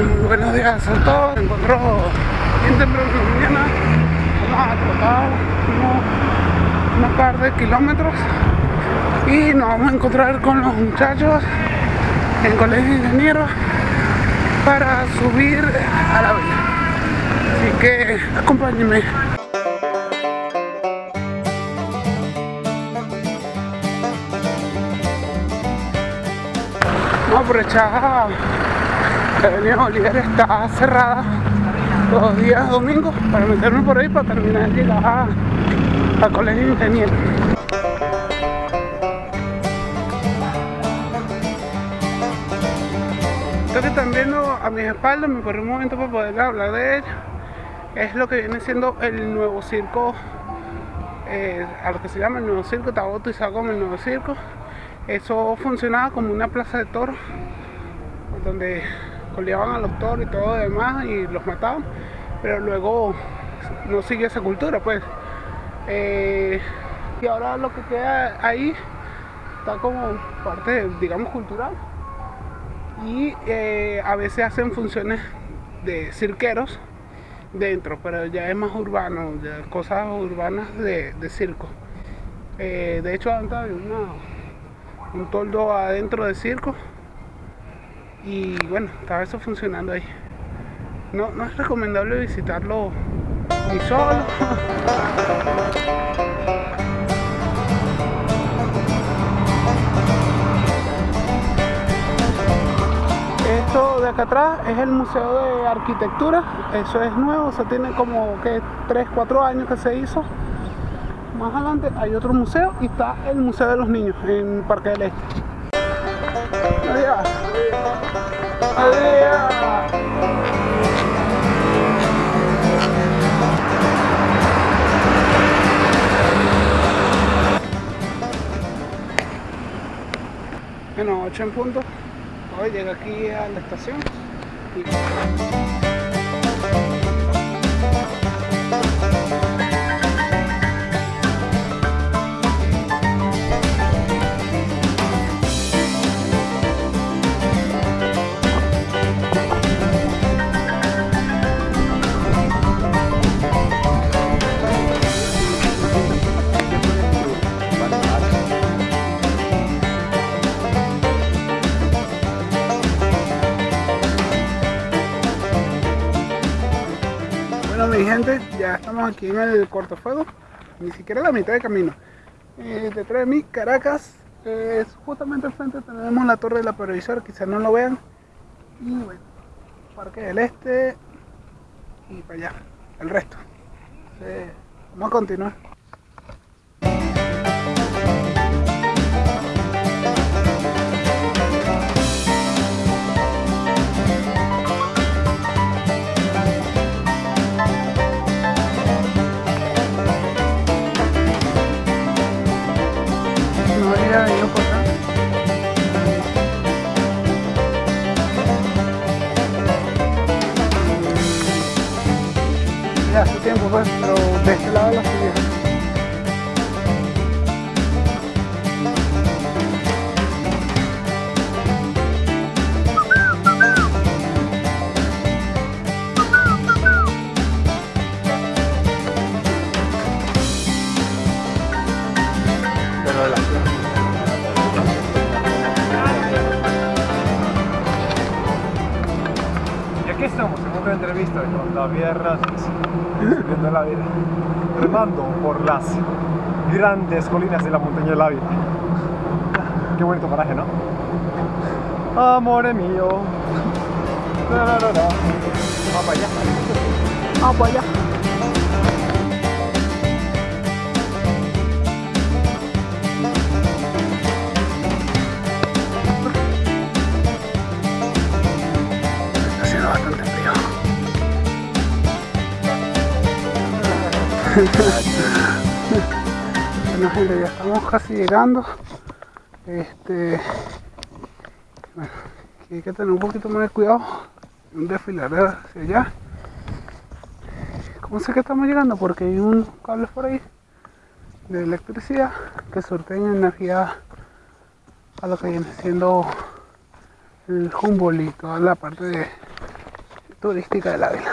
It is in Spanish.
Buenos días a todos. Encontró bien temprano en la mañana. Vamos a trotar unos, unos par de kilómetros y nos vamos a encontrar con los muchachos en colegio de ingenieros para subir a la vela. Así que acompáñenme. Vamos a que Avenida Bolívar está cerrada los días domingos para meterme por ahí para terminar de llegar al colegio de ingenieros. Esto que están viendo a mis espaldas, me corrí un momento para poder hablar de ello. Es lo que viene siendo el nuevo circo, eh, a lo que se llama el nuevo circo, está bautizado como el nuevo circo. Eso funcionaba como una plaza de toros, donde coleaban a los toros y todo lo demás y los mataban, pero luego no sigue esa cultura, pues. Eh, y ahora lo que queda ahí está como parte, digamos, cultural y eh, a veces hacen funciones de cirqueros dentro, pero ya es más urbano, cosas urbanas de, circo. Eh, de hecho, antes había un toldo adentro de circo y bueno, estaba eso funcionando ahí. No, no es recomendable visitarlo ni solo. Esto de acá atrás es el Museo de Arquitectura, eso es nuevo, eso tiene como que 3, 4 años que se hizo. Más adelante hay otro museo y está el Museo de los Niños en Parque del Este. Bueno, 8 en punto. Hoy llega aquí a la estación. Y... gente, ya estamos aquí en el cortafuego, ni siquiera la mitad de camino. Eh, detrás de mí, Caracas, eh, justamente al frente tenemos la torre de la previsora, quizás no lo vean. Y bueno, Parque del Este y para allá, el resto. Vamos a continuar. Pero de este lado la subí. Aquí estamos en otra entrevista con David Hernández, subiendo la vida, remando por las grandes colinas de la montaña de la vida. Qué bonito paraje, ¿no? Amore mío. Va para allá. Vamos para allá. Bueno gente, ya estamos casi llegando. Este bueno, hay que tener un poquito más de cuidado. Un desfiladero hacia allá. ¿Cómo sé que estamos llegando? Porque hay un cable por ahí de electricidad que surten energía a lo que viene siendo el Humboldt y toda la parte de- turística del Ávila.